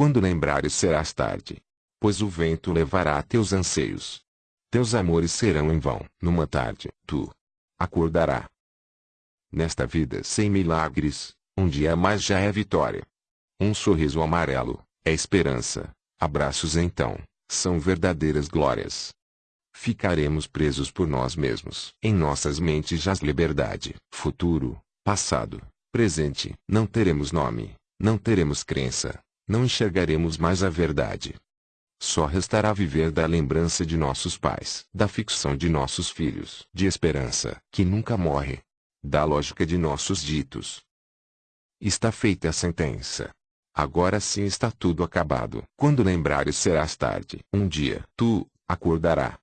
Quando lembrares serás tarde. Pois o vento levará teus anseios. Teus amores serão em vão. Numa tarde, tu acordará. Nesta vida sem milagres, um dia a mais já é vitória. Um sorriso amarelo, é esperança. Abraços então, são verdadeiras glórias. Ficaremos presos por nós mesmos. Em nossas mentes jaz liberdade. Futuro, passado, presente. Não teremos nome, não teremos crença, não enxergaremos mais a verdade. Só restará viver da lembrança de nossos pais, da ficção de nossos filhos, de esperança, que nunca morre, da lógica de nossos ditos. Está feita a sentença. Agora sim está tudo acabado. Quando lembrares serás tarde. Um dia, tu, acordará.